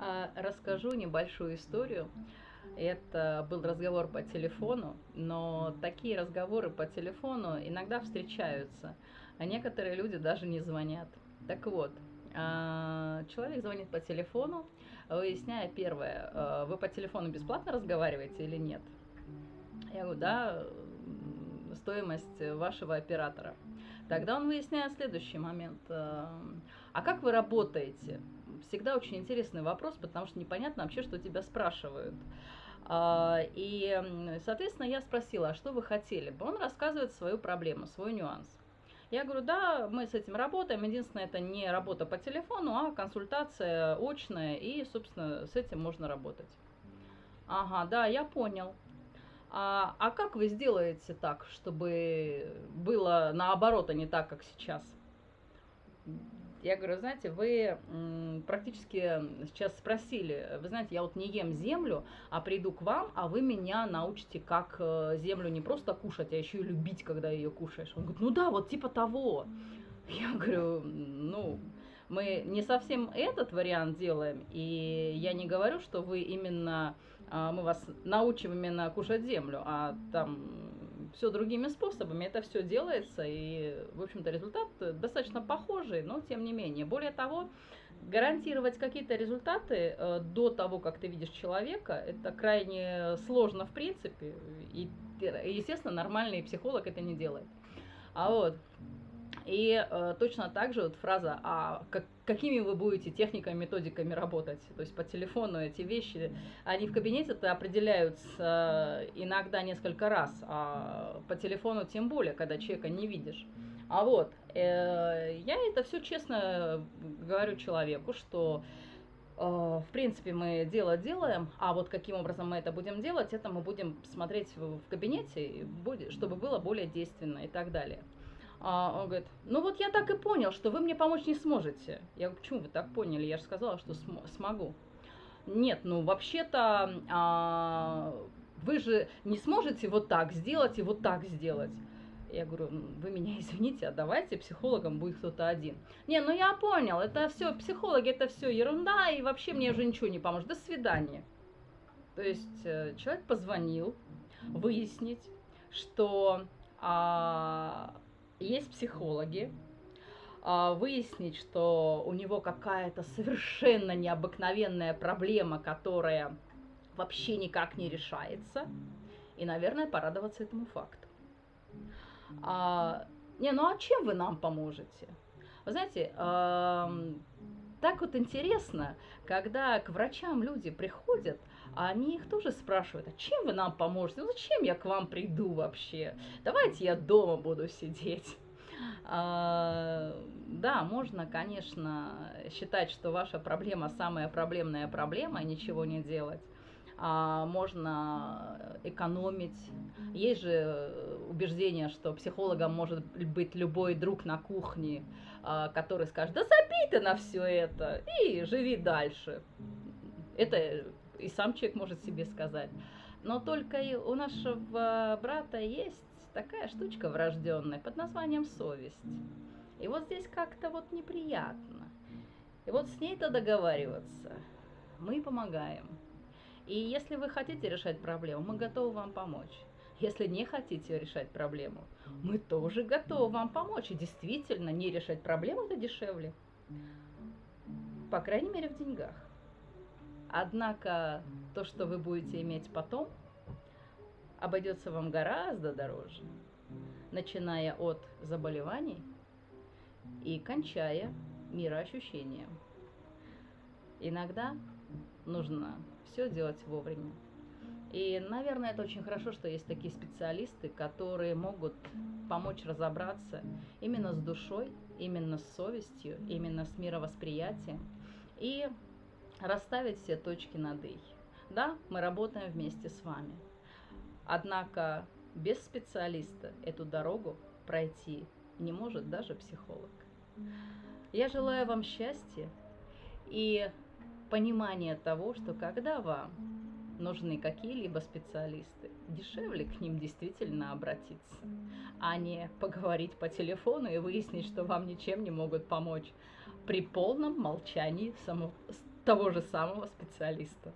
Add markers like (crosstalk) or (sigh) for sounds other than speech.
А, расскажу небольшую историю. Это был разговор по телефону, но такие разговоры по телефону иногда встречаются, а некоторые люди даже не звонят. Так вот, а, человек звонит по телефону, выясняя первое, а, вы по телефону бесплатно разговариваете или нет. Я говорю, да, стоимость вашего оператора. Тогда он выясняет следующий момент. А как вы работаете? Всегда очень интересный вопрос, потому что непонятно вообще, что тебя спрашивают. А, и, соответственно, я спросила, а что вы хотели бы? Он рассказывает свою проблему, свой нюанс. Я говорю, да, мы с этим работаем. Единственное, это не работа по телефону, а консультация очная, и, собственно, с этим можно работать. Ага, да, я понял. А, а как вы сделаете так, чтобы было наоборот, а не так, как сейчас? Я говорю, знаете, вы практически сейчас спросили, вы знаете, я вот не ем землю, а приду к вам, а вы меня научите, как э, землю не просто кушать, а еще и любить, когда ее кушаешь. Он говорит, ну да, вот типа того. Я говорю, ну, мы не совсем этот вариант делаем, и я не говорю, что вы именно, а, мы вас научим именно кушать землю, а там все другими способами. Это все делается, и, в общем-то, результат достаточно похожий, но тем не менее. Более того, гарантировать какие-то результаты э, до того, как ты видишь человека, это крайне сложно в принципе, и, естественно, нормальный психолог это не делает. А вот, и э, точно так же вот фраза, а как, какими вы будете техниками, методиками работать, то есть по телефону эти вещи, они в кабинете-то определяются иногда несколько раз, а по телефону тем более, когда человека не видишь. А вот, э, я это все честно говорю человеку, что э, в принципе, мы дело делаем, а вот каким образом мы это будем делать, это мы будем смотреть в кабинете, чтобы было более действенно и так далее. А, он говорит, ну вот я так и понял, что вы мне помочь не сможете. Я говорю, почему вы так поняли? Я же сказала, что см смогу. Нет, ну вообще-то а, вы же не сможете вот так сделать и вот так сделать. Я говорю, вы меня (laughs) извините, а давайте психологом будет кто-то один. Не, ну я понял, это все, психологи, это все ерунда, и вообще мне уже ничего не поможет. До свидания. То есть э, человек позвонил выяснить, что а, есть психологи, а, выяснить, что у него какая-то совершенно необыкновенная проблема, которая вообще никак не решается, и, наверное, порадоваться этому факту. А, не, ну а чем вы нам поможете? Вы знаете, так вот интересно, когда к врачам люди приходят, а они их тоже спрашивают, а чем вы нам поможете? Ну зачем я к вам приду вообще? Давайте я дома буду сидеть. А, да, можно, конечно, считать, что ваша проблема самая проблемная проблема, и ничего не делать. А, можно экономить. Есть же убеждение, что психологом может быть любой друг на кухне, а, который скажет, да забей ты на все это и живи дальше. Это и сам человек может себе сказать. Но только у нашего брата есть такая штучка врожденная под названием совесть. И вот здесь как-то вот неприятно. И вот с ней-то договариваться мы помогаем. И если вы хотите решать проблему, мы готовы вам помочь. Если не хотите решать проблему, мы тоже готовы вам помочь. И действительно, не решать проблему это дешевле. По крайней мере, в деньгах. Однако то, что вы будете иметь потом, обойдется вам гораздо дороже, начиная от заболеваний и кончая мироощущением. Иногда нужно все делать вовремя. И, наверное, это очень хорошо, что есть такие специалисты, которые могут помочь разобраться именно с душой, именно с совестью, именно с мировосприятием и расставить все точки над «и». Да, мы работаем вместе с вами. Однако без специалиста эту дорогу пройти не может даже психолог. Я желаю вам счастья и понимания того, что когда вам нужны какие-либо специалисты, дешевле к ним действительно обратиться, а не поговорить по телефону и выяснить, что вам ничем не могут помочь при полном молчании само того же самого специалиста.